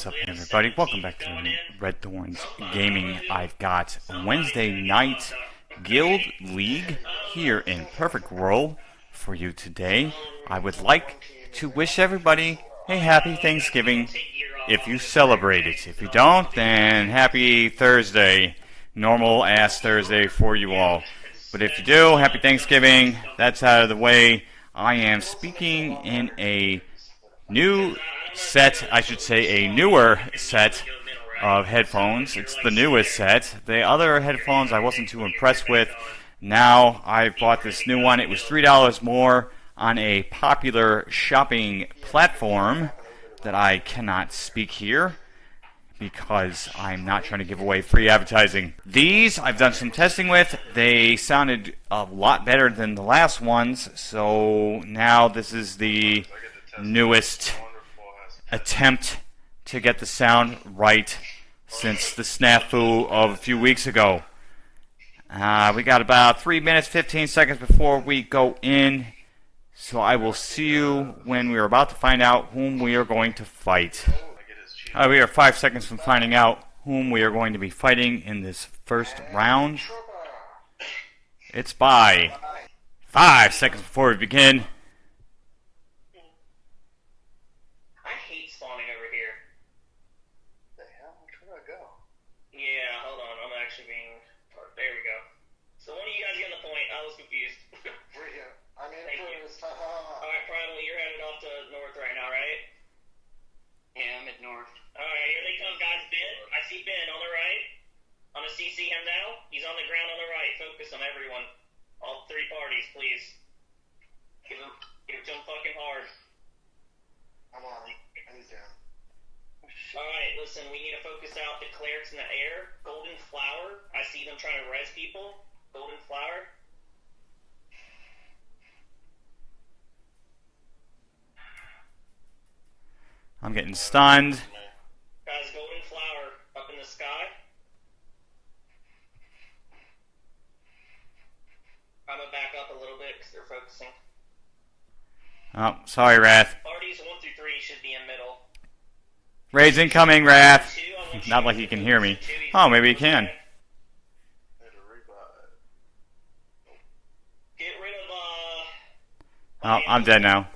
What's up, everybody? Welcome back to Red Thorns Gaming. I've got Wednesday night Guild League here in Perfect World for you today. I would like to wish everybody a happy Thanksgiving if you celebrate it. If you don't, then happy Thursday, normal ass Thursday for you all. But if you do, happy Thanksgiving. That's out of the way. I am speaking in a new set, I should say a newer set of headphones. It's the newest set. The other headphones I wasn't too impressed with. Now I bought this new one. It was $3 more on a popular shopping platform that I cannot speak here because I'm not trying to give away free advertising. These I've done some testing with. They sounded a lot better than the last ones, so now this is the newest attempt to get the sound right since the snafu of a few weeks ago. Uh, we got about 3 minutes 15 seconds before we go in. So I will see you when we are about to find out whom we are going to fight. Uh, we are 5 seconds from finding out whom we are going to be fighting in this first round. It's by 5 seconds before we begin. I hate spawning over here. The hell? Which way do I go? Yeah, hold on. I'm actually being. There we go. So one of you guys get the point. I was confused. We're here. I'm in Thank you. first. Ha ha ha. All right, Primal, you're headed off to north right now, right? Yeah, I'm at north. All right, here they come, guys. Ben, I see Ben on the right. I'm gonna CC him now. He's on the ground on the right. Focus on everyone. All three parties, please. Give him, give him fucking hard. I'm on him. And he's down. All right, listen. We need to focus out the clerics in the air. Golden flower. I see them trying to res people. Golden flower. I'm getting stunned. Guys, golden flower up in the sky. I'm gonna back up a little bit because they're focusing. Oh, sorry, Wrath. Parties one through three should be in middle. Raids incoming, Wrath. Two, I want you Not like he can hear me. Oh, maybe he can. Need to revive. Get rid of uh. Oh, I'm dead now.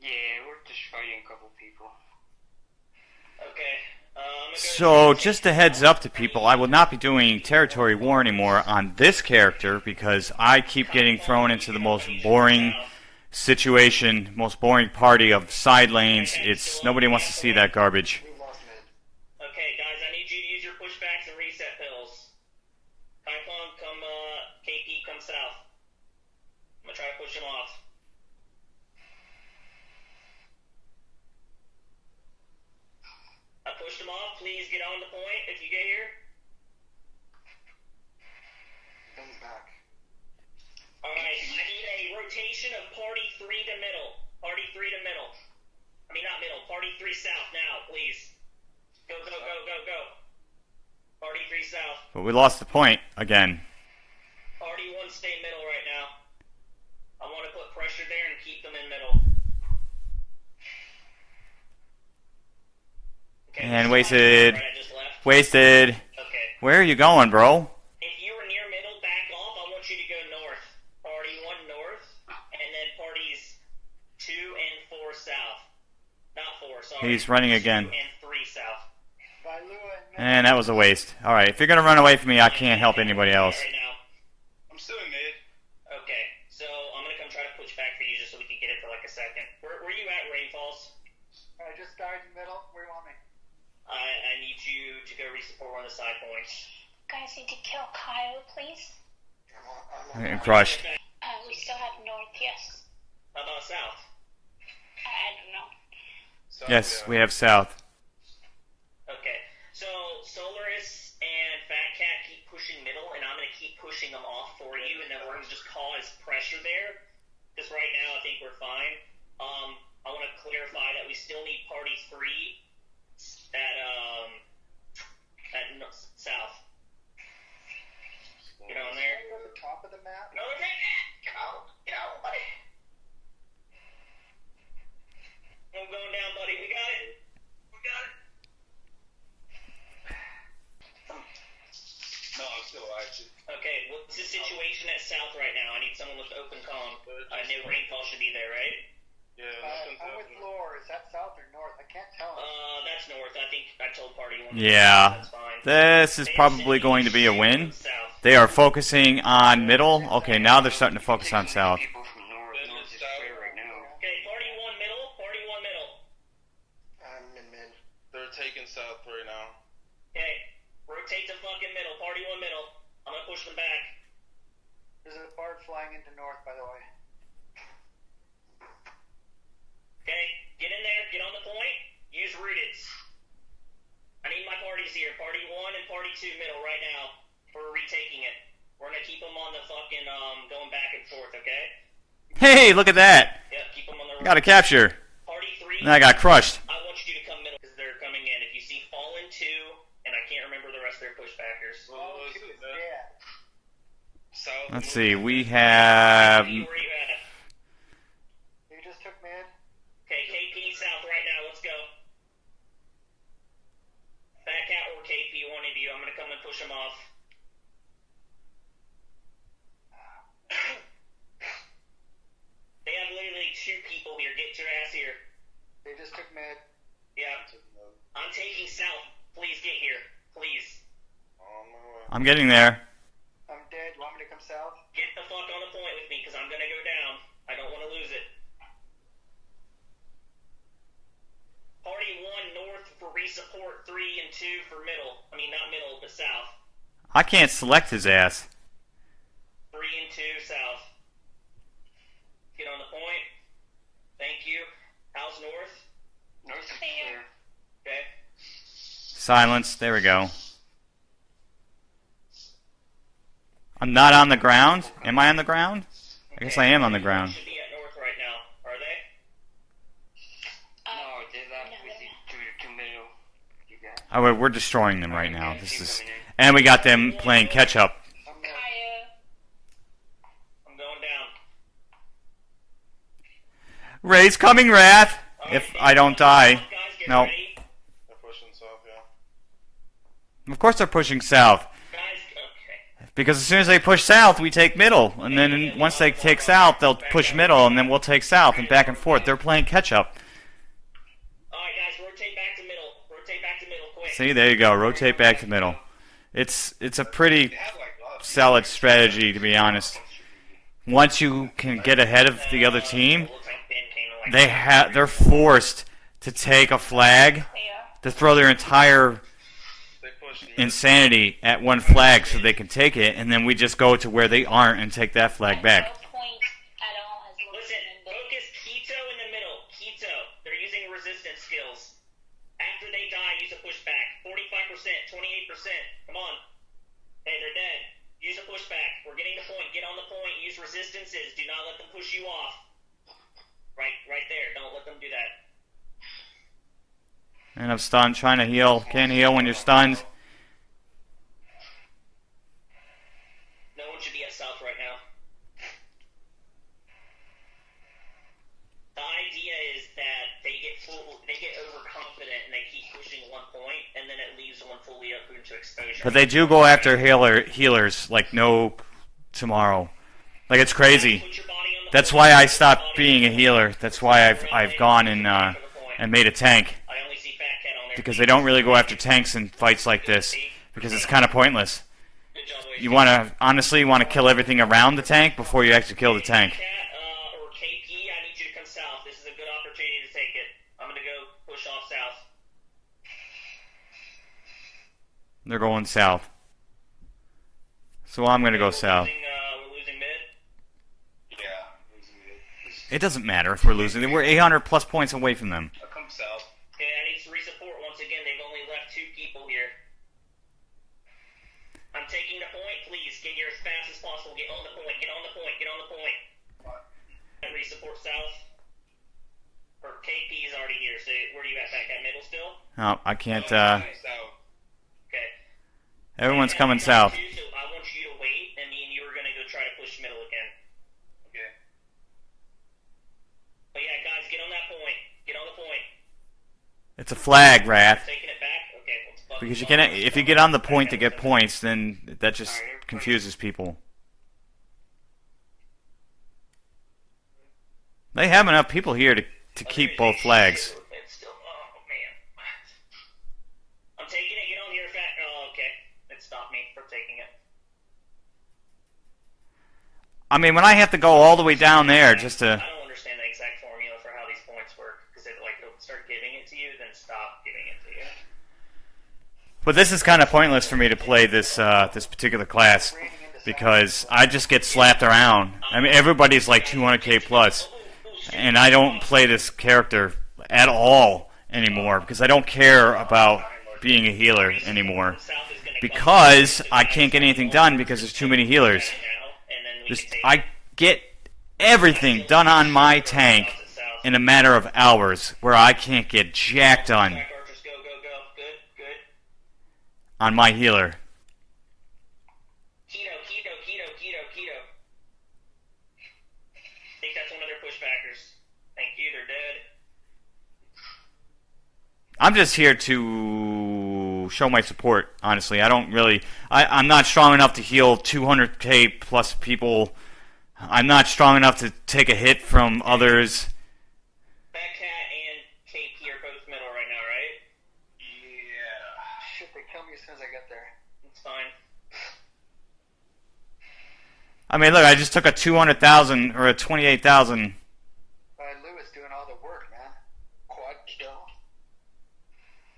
Yeah, we're just a couple people. Okay. Uh, I'm gonna go So, just a heads up to people, I will not be doing Territory War anymore on this character because I keep getting thrown into the most boring situation, most boring party of side lanes. It's nobody wants to see that garbage. We lost mid. Okay, guys, I need you to use your pushbacks and reset pills. Kaifong, come, uh, KP, come south. I'm gonna try to push him off. I pushed him off. Please get on the point if you get here. Ben's back. Alright, I need a rotation of party three to middle. Party three to middle. I mean, not middle. Party three south now, please. Go, go, go, go, go. Party three south. But we lost the point again. Party one stay middle right now. I want to put pressure there and keep them in middle. Okay, And wasted. right, I just left. Wasted. Okay. Where are you going, bro? If you were near middle, back off. I want you to go north. Party one north, and then parties two and four south. Not four, sorry. He's running again. And three south. By Lua and And that was a waste. Alright, if you're gonna run away from me, I can't help anybody else. I'm still in mid. Okay, so I'm gonna come try to push back for you just so we can get it for like a second. Where, where you at, Rainfalls? I just died in the middle. Where do you want me? I, I need you to go resupport one of the side points. Guys need to kill Kyle, please. I'm on. I'm on. Getting crushed. Uh, we still have north, yes. How about south? I, I don't know. Yes, we have south. Okay, so Solaris and Fat Cat keep pushing middle, and I'm gonna keep pushing them off for you, and then we're gonna just cause pressure there. Because right now I think we're fine. Um, I want to clarify that we still need party three at at Yeah. This is probably going to be a win. They are focusing on middle. Okay, now they're starting to focus on south. They're taking south right now. Okay, rotate to fucking middle. Party one middle. I'm gonna push them back. There's a bard flying into north, by the way. Okay, get in there. Get on the point. Use rooteds. I need my parties here. Party one and party two middle right now for retaking it. We're gonna keep them on the fucking um going back and forth. Okay. Hey, look at that! Yep, keep them on the. Got a capture. Party three. And I got crushed. I want you to come middle because they're coming in. If you see Fallen two, and I can't remember the rest of their pushbackers. Well, Oh, is she it was that? dead. South. Let's see, we have. Where you at? You just took mid. Okay, KP south right now. Let's go. Fat Cat or KP, one of you. I'm gonna come and push them off. they have literally two people here. Get your ass here. They just took mid. Yeah, I'm taking south. Please get here. Please. On my way. I'm getting there. I'm dead. You want me to come south? Get the fuck on the point with me, because I'm gonna go down. I don't want to lose it. Party one north for resupport, three and two for middle. I mean, not middle, but south. I can't select his ass. Three and two south. Get on the point. Thank you. How's north? North is Clear. Okay. Silence. There we go. I'm not on the ground. Am I on the ground? I guess I am on the ground. Should be at north right now. Are they? Uh, No, they left no, with they're the to, to middle. You guys. Oh, we're- we're destroying them right now. This is, and we got them playing catch up. Ray's coming, Wrath. If I don't die. No. Of course they're pushing south. Because as soon as they push south, we take middle. And then once they take south, they'll push middle, and then we'll take south, and back and forth. They're playing catch up. Alright, guys, rotate back to middle. Rotate back to middle, quick. See, there you go. Rotate back to middle. It's it's a pretty have solid strategy, to be honest. Once you can get ahead of the other team, they ha- they're forced to take a flag to throw their entire insanity at one flag so they can take it, and then we just go to where they aren't and take that flag back. 28%. Come on. Hey, they're dead. Use a pushback. We're getting the point. Get on the point. Use resistances. Do not let them push you off. Right, right there. Don't let them do that. And I'm stunned, trying to heal. Can't heal when you're stunned. No one should be at south right now. The idea is that they get full, they get overconfident and they keep pushing one point, and then it leaves one fully open to exposure. But they do go after healer healers like no tomorrow. Like it's crazy. Put your body on the That's why I stopped being a healer. That's why I've I've gone and uh, and made a tank I only see Fat Cat on there. because they don't really go after tanks in fights like this because it's kind of pointless. Good job, boys. You want to honestly want to kill everything around the tank before you actually kill the tank. Cat uh, or KP, I need you to come south. This is a good opportunity to take it. I'm gonna go push off south. They're going south. So I'm gonna go south. Losing, uh, we're losing mid. Yeah. losing mid. It doesn't matter if we're losing. We're 800 plus points away from them. I'll come south. Okay, I need to resupport once again. They've only left two people here. I'm taking the point. Please get here as fast as possible. Get on the point. Get on the point. Get on the point. And resupport south. Or KP is already here. So where are you at? Back at middle still? Oh, I can't. Uh, South. Okay. Everyone's and coming south. It's a flag, Wrath. Because you can't. If you get on the point to get points, then that just confuses people. They have enough people here to to keep both flags. I mean, when I have to go all the way down there just to. I don't understand the exact formula for how these points work because it like it'll start giving it to you, then stop giving it to you. But this is kind of pointless for me to play this uh, this particular class because I just get slapped around. I mean, everybody's like 200k plus, and I don't play this character at all anymore because I don't care about being a healer anymore South is gonna because I can't get anything done because there's too many healers. Just I get everything done on my tank in a matter of hours where I can't get jack done on my healer. Keto, keto, keto, keto, keto. I think that's one of their pushbackers. Thank you, they're dead. I'm just here to show my support. Honestly, I don't really. I, I'm not strong enough to heal 200k plus people. I'm not strong enough to take a hit from others. Fat and KP are both middle right now, right? Yeah. Shit, they kill me as soon as I get there. It's fine. I mean, look, I just took a 200,000 or a 28,000. Uh, Lewis doing all the work, man. Quad kill.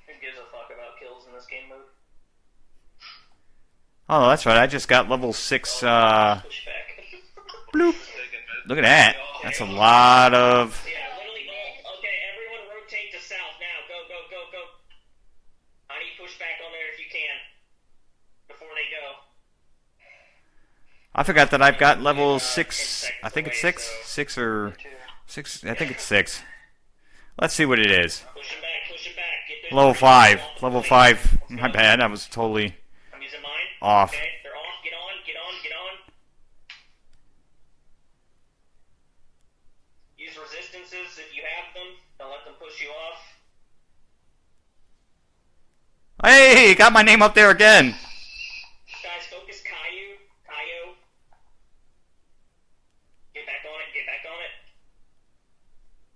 Who gives a fuck about kills in this game mode? Oh, that's right. I just got level six. Uh, bloop. Look at that. That's a lot of. I forgot that I've got level six. I think it's six, six or six. I think it's six. Let's see what it is. Level five. Level five. My bad. I was totally. I'm using mine. Off. Okay, they're off. Get on, get on, get on. Use resistances if you have them. Don't let them push you off. Hey, got my name up there again. Guys, focus Caillou. Caillou. Get back on it, get back on it.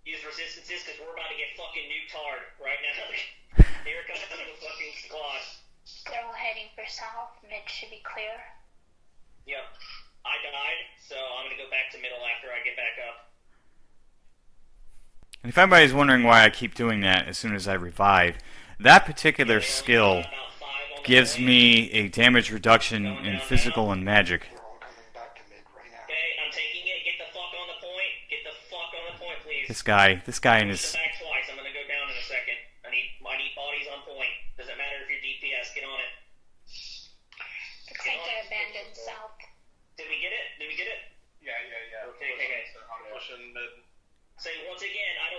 Use resistances because we're about to get fucking nuked hard right now. Here comes the fucking squad. They're all heading for south. Mid should be clear. Yep. I died, so I'm gonna go back to middle after I get back up. And if anybody's wondering why I keep doing that as soon as I revive, that particular They're skill about five on the gives way. me a damage reduction in physical and magic. This guy, this guy back his mid right now. Okay, I'm taking it. Get the fuck on the point. Get the fuck on the point, please. This guy, this guy and Push his. them back twice. I'm gonna go down in a second. I need I need bodies on point. Doesn't matter if you're DPS. Get on it. Looks like they're abandoned south. Did we get it? Did we get it? Yeah, yeah, yeah. Okay, okay, okay. I'm pushing mid. Say once again, I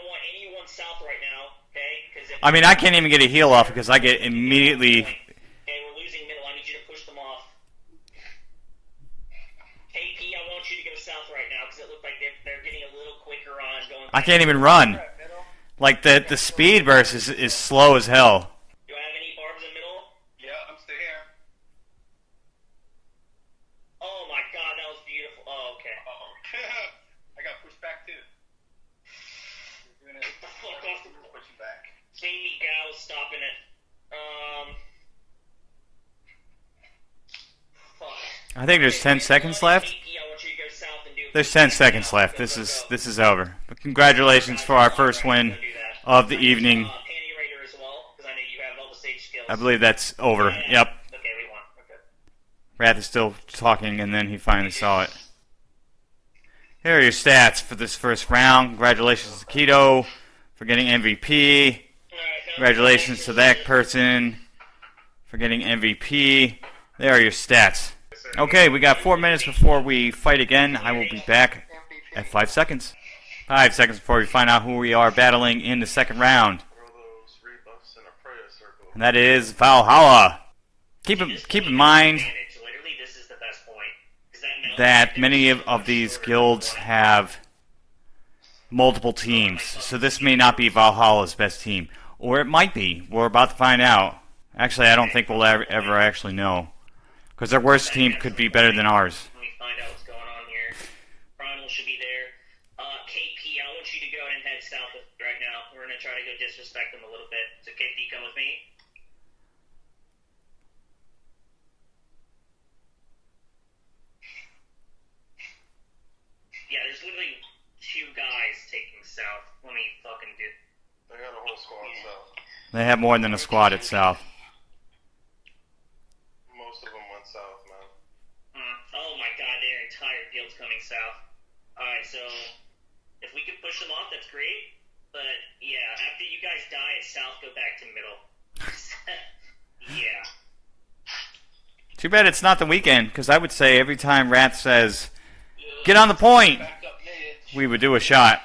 don't want anyone south right now. Okay? Because I mean, I can't even get a heal off because I get immediately. Okay, we're losing middle. I need you to push them off. KP, I want you to go south right now because it looked like they're, they're getting a little quicker on going. I can't even run. Like the the speed burst is is slow as hell. Do I have any barbs in middle? Yeah, I'm still here. Oh my god, that was beautiful. Oh, okay. Oh, I got pushed back too. You're doing it. Get the fuck off the Push you back. Jamie Gao stopping it. Um. I think there's 10 seconds left. KP, I want you to go south and do- There's 10 seconds left. This is this is over. But congratulations for our first win of the evening. Panty Raider as well, because I know you have all the sage skills. I believe that's over. Yep. Okay, we won. Okay. Wrath is still talking, and then he finally saw it. Here are your stats for this first round. Congratulations to Keto for getting MVP. Congratulations to that person for getting MVP. There are your stats. Okay, we got four minutes before we fight again. I will be back at five seconds. Five seconds before we find out who we are battling in the second round. And that is Valhalla. Keep in, keep in mind that many of, of these guilds have multiple teams. So this may not be Valhalla's best team. Or it might be. We're about to find out. Actually, I don't think we'll ever, actually know. Because their worst team could be better than ours. Let me find out what's going on here. Primal should be there. Uh, KP, I would head south with you right now. We're gonna try to go disrespect them a little bit. So KP, come with me. Yeah, there's literally two guys taking south. Let me fucking do. They got a whole squad south. They have more than a squad at south. Most of them went south, man. Hmm. Oh my god, their entire field's coming south. Alright, so if we could push them off, that's great. But yeah, after you guys die at south, go back to middle. yeah. Too bad it's not the weekend, because I would say every time Rat says, "Get on the point," Back up mid. we would do a shot.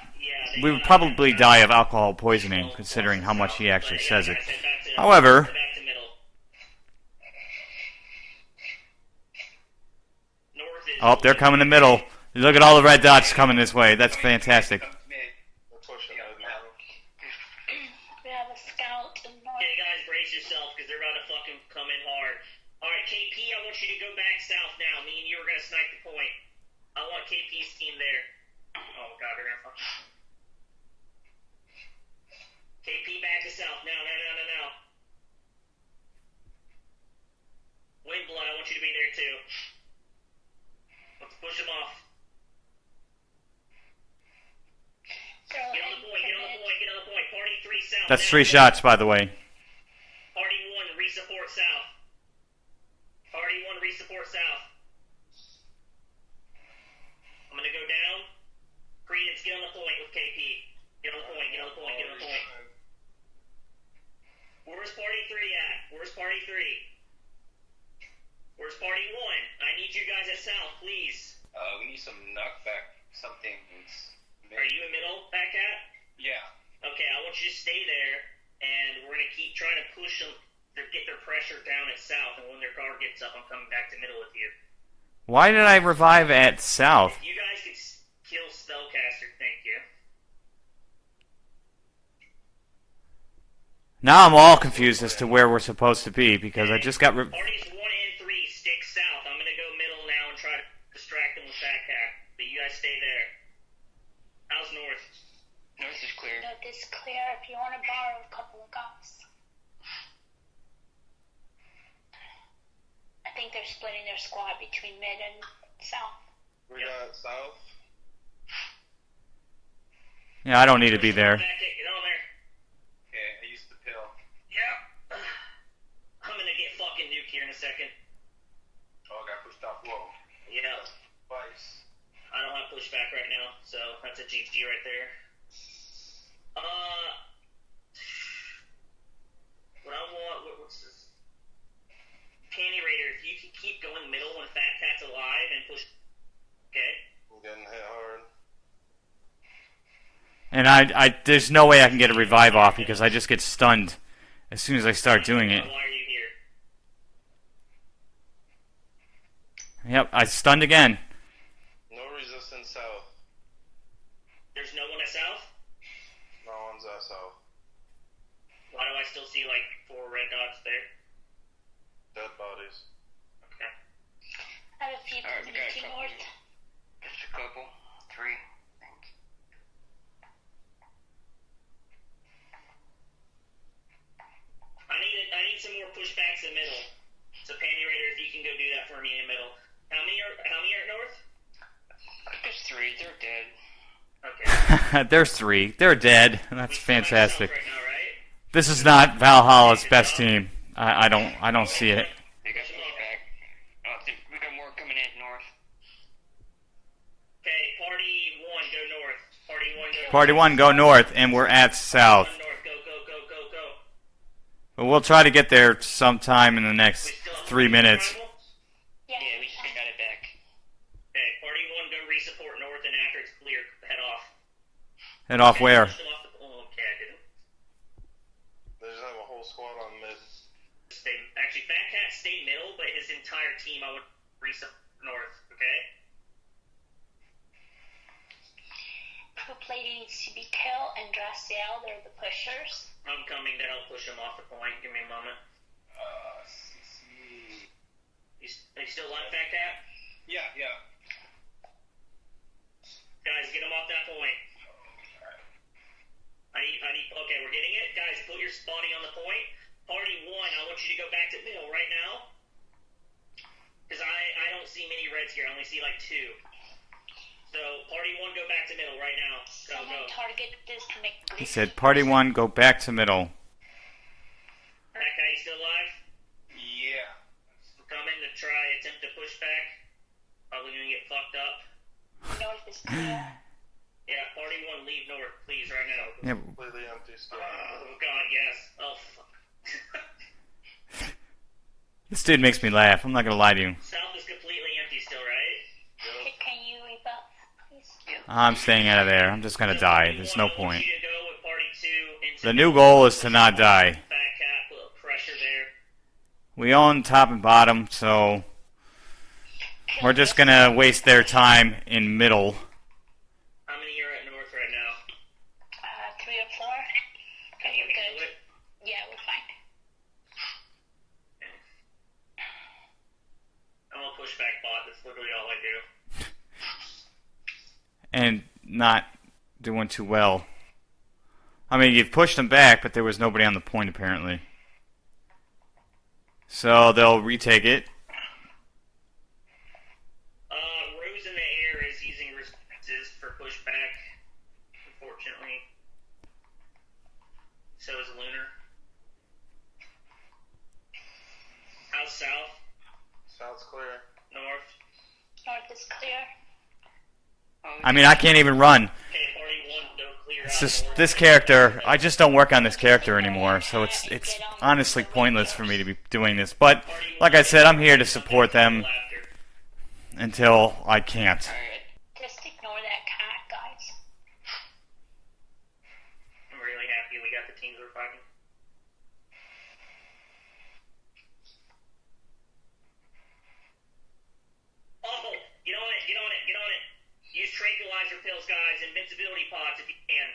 Yeah. they We would probably die of alcohol poisoning, considering how much he actually says it. guys, head back to- However- head back to middle. North is Oh, they're coming to middle. Look at all the red dots coming this way. That's fantastic. Up mid. They're pushing Yeah, mid now. We have a scout in north. Okay, guys, brace yourself because they're about to fucking come in hard. All right, KP, I want you to go back south now. Me and you are gonna snipe the point. I want KP's team there. Oh god, they're gonna fuck. KP back to south now, now, now, now, now. Windblood, I want you to be there too. Let's push them off. They're Get on the point, get on the point, get on the point. Party three south. That's three shots, by the way. Party one, resupport south. Party one, resupport south. I'm gonna go down. Credence, get on the point with KP. Get on the point, get on the point, get on the point. Where's party three at? Where's party three? Where's party one? I need you guys at south, please. Uh, we need some knockback something. Are you in middle, back at? Yeah. Okay, I want you to stay there, and we're gonna keep trying to push them. To get their pressure down at south, and when their guard gets up, I'm coming back to middle with you. Why did I revive at south? If you guys could s- kill Spellcaster, thank you. Now I'm all confused as to where we're supposed to be because I just got. Re- Parties one and three stick south. I'm gonna go middle now and try to distract them with backpack. But you guys stay there. How's north? North is clear. North is clear if you want to borrow a couple of guys. I think they're splitting their squad between mid and south. We got south. yeah, I don't need to be there. Back it, get on there. Okay, I used the pill. Yep. I'm gonna get fucking nuke here in a second. Oh, I got pushed off low. Yeah. Twice. I don't have pushback right now, so that's a GG right there. Uh, what I want, what, what's this? Panty Raider, if you can keep going middle when Fat Cat's alive and push. Okay. I'm getting hit hard. And I, I, there's no way I can get a revive off because I just get stunned as soon as I start doing it. Why are you here? Yep, I stunned again. No resistance south. There's no one at south? No one's at south. Why do I still see like four red dots there? Dead bodies. Okay. I have a few Alright, we got a community couple. north. Just a couple. Three. I think. I need I need some more pushbacks in middle. So Panty Raider, if you can go do that for me in middle. How many are how many are at north? There's three. They're dead. Okay. There's three. They're dead. That's We still fantastic. Right now, right? This is not Valhalla's best team. I, I don't, I don't see it. They got pushback. I don't think we got more coming in north. Okay, party one, go north. Party one, go Party one, go north, and we're at south. Go, go, go, go, go. But we'll try to get there sometime in the next three minutes. Arrival? Yeah. Yeah, we just got it back. Okay, party one, go resupport north, and after it's clear, head off. Head off where? off oh, okay, They just have a whole squad on mid. Stay, actually, Fat Cat stay middle, but his entire team I would resupport north. Okay. Blue plate needs to be Kill and Draciel. They're the pushers. I'm coming to help push him off the point. Give me a moment. Uh, CC. You, are you still alive, Fat Cat? Yeah, yeah. Guys, get him off that point. I need, I need, okay, we're getting it. Guys, put your spotting on the point. Party one, I want you to go back to middle right now. Because I, I don't see many reds here. I only see like two. So, party one, go back to middle right now. Go, Someone go. target disconnect. He said, Party 1, go back to middle. That guy, you still alive? Yeah. We're coming to try, attempt to push back. Probably gonna get fucked up. North is clear. Yeah, party one, leave north, please, right now. Yeah, Completely empty still. Oh, God, yes. Oh, fuck. this dude makes me laugh. I'm not gonna lie to you. South is completely empty still, right? Can can you rebuff, please? I'm staying out of there. I'm just gonna So die. There's no point. you to go with party two into The new goal is to not die. Fat cat, put pressure there. We own top and bottom, so we're just gonna waste their time in middle. How many are at north right now? Uh, three or four. Can Okay, you we're handle good. it? Yeah, we're fine. I'm push back bot. That's literally all I do. and not doing too well. I mean, you've pushed them back, but there was nobody on the point apparently. So they'll retake it. Uh, Rose in the air is using responses for pushback, unfortunately. So is Lunar. How's south? South's clear. North? North is clear. I mean, I can't even run. Okay, party one, no clear It's just this character. I just don't work on this character anymore, so it's it's honestly pointless for me to be doing this. But like I said, I'm here to support them until I can't. Just ignore that cat, guys. I'm really happy we got the teams we're fighting. Oh, get on it, get on it, get on it. Use tranquilizer pills, guys, invincibility pods if you can.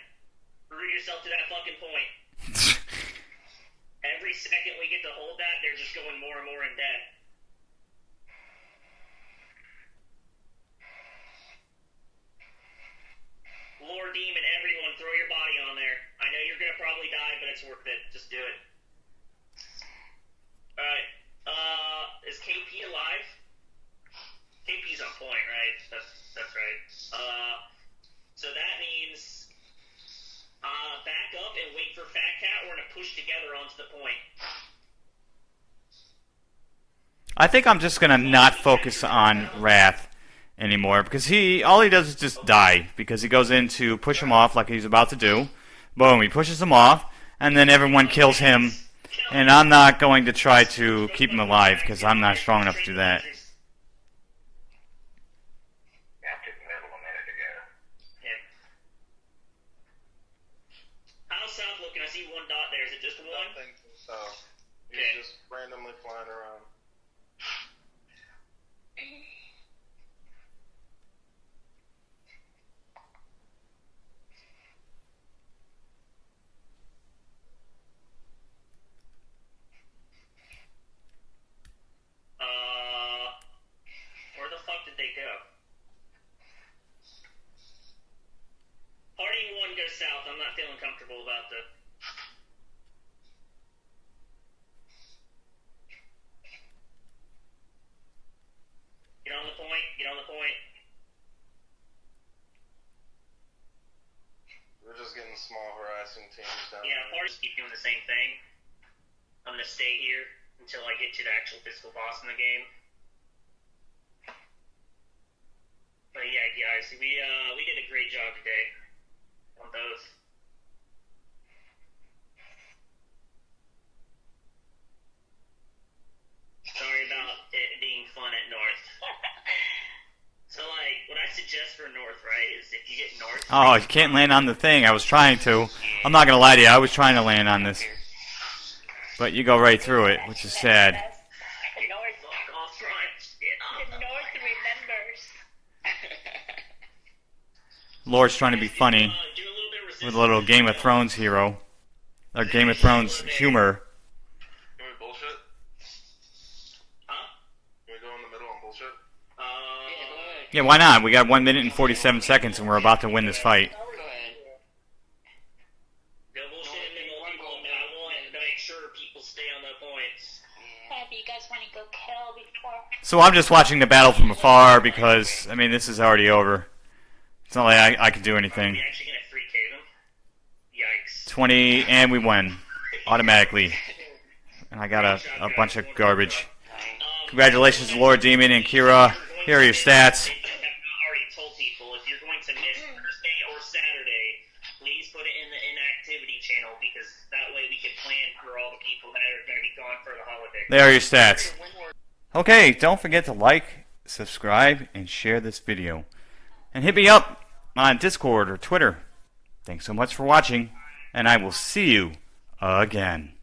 Root yourself to that fucking point. Every second we get to hold that, they're just going more and more in debt. Lord Demon, everyone, throw your body on there. I know you're gonna probably die, but it's worth it. Just do it. Alright. Uh, is KP alive? KP's on point, right? That's that's right. Uh, so that means uh, back up and wait for Fat Cat. We're gonna push together onto the point. I think I'm just gonna not focus on Wrath anymore because he all he does is just die because he goes in to push him off like he's about to do. Boom, he pushes him off, and then everyone kills him. And I'm not going to try to keep him alive because I'm not strong enough to do that. Yeah. How's South looking? I see one dot there. Is it just one? Nothing from south. He's Okay. just randomly flying around. Uh, where the fuck did they go? Party one goes south. I'm not feeling comfortable about the. Get on the point. Get on the point. We're just getting small harassing teams down Yeah, here. parties keep doing the same thing. I'm gonna stay here until I get to the actual physical boss in the game. But yeah, guys, we uh we did a great job today on both. Sorry about it being fun at North. So like, what I suggest for North, right, is if you get North. Oh, you can't land on the thing. I was trying to. I'm not gonna lie to you. I was trying to land on this, but you go right through it, which is sad. The North, Fuck off, trying shit. the North remembers. Lord's trying to be funny Uh, do a little bit of with a little Game of Thrones hero, or Game of Thrones humor. Yeah, why not? We got 1 minute and 47 seconds and we're about to win this fight. So I'm just watching the battle from afar because, I mean, this is already over. It's not like I, I can do anything. 20, and we win. Automatically. And I got a, a bunch of garbage. Congratulations to Lord Demon and Kira. Here are your stats. There are your stats. Okay, don't forget to like, subscribe, and share this video. And hit me up on Discord or Twitter. Thanks so much for watching, and I will see you again.